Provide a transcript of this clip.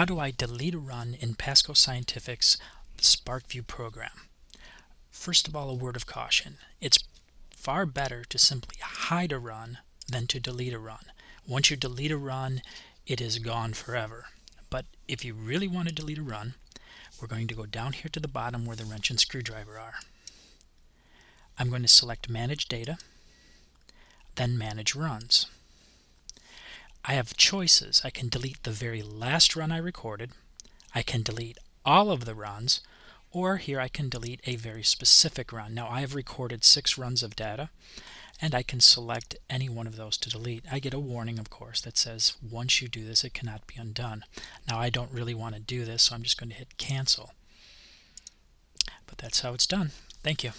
How do I delete a run in Pasco Scientific's SPARKvue program? First of all, a word of caution. It's far better to simply hide a run than to delete a run. Once you delete a run, it is gone forever. But if you really want to delete a run, we're going to go down here to the bottom where the wrench and screwdriver are. I'm going to select Manage Data, then Manage Runs. I have choices. I can delete the very last run I recorded. I can delete all of the runs, or here I can delete a very specific run. Now I have recorded six runs of data and I can select any one of those to delete. I get a warning of course that says once you do this it cannot be undone. Now I don't really want to do this so I'm just going to hit cancel. But that's how it's done. Thank you.